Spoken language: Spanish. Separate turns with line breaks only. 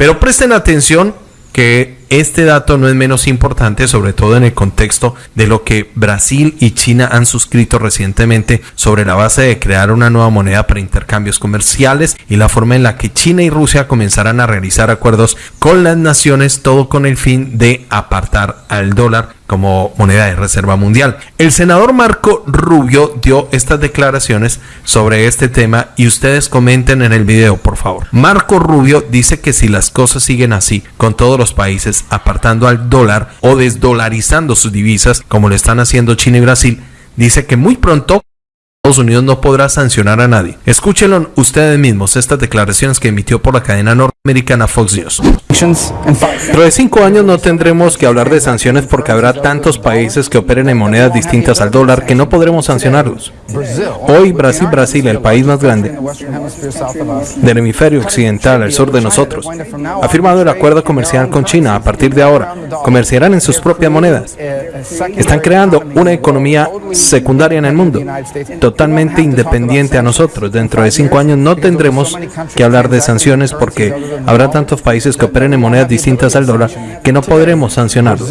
Pero presten atención que este dato no es menos importante, sobre todo en el contexto de lo que Brasil y China han suscrito recientemente sobre la base de crear una nueva moneda para intercambios comerciales y la forma en la que China y Rusia comenzarán a realizar acuerdos con las naciones, todo con el fin de apartar al dólar como moneda de reserva mundial. El senador Marco Rubio dio estas declaraciones sobre este tema y ustedes comenten en el video, por favor. Marco Rubio dice que si las cosas siguen así, con todos los países apartando al dólar o desdolarizando sus divisas, como lo están haciendo China y Brasil, dice que muy pronto Estados Unidos no podrá sancionar a nadie. Escúchenlo ustedes mismos estas declaraciones que emitió por la cadena norteamericana Fox News. Dentro de cinco años no tendremos que hablar de sanciones porque habrá tantos países que operen en monedas distintas al dólar que no podremos sancionarlos. Hoy Brasil, Brasil, el país más grande del hemisferio occidental al sur de nosotros, ha firmado el acuerdo comercial con China. A partir de ahora, comerciarán en sus propias monedas. Están creando una economía secundaria en el mundo totalmente independiente a nosotros. Dentro de cinco años no tendremos que hablar de sanciones porque habrá tantos países que operen en monedas distintas al dólar que no podremos sancionarlos.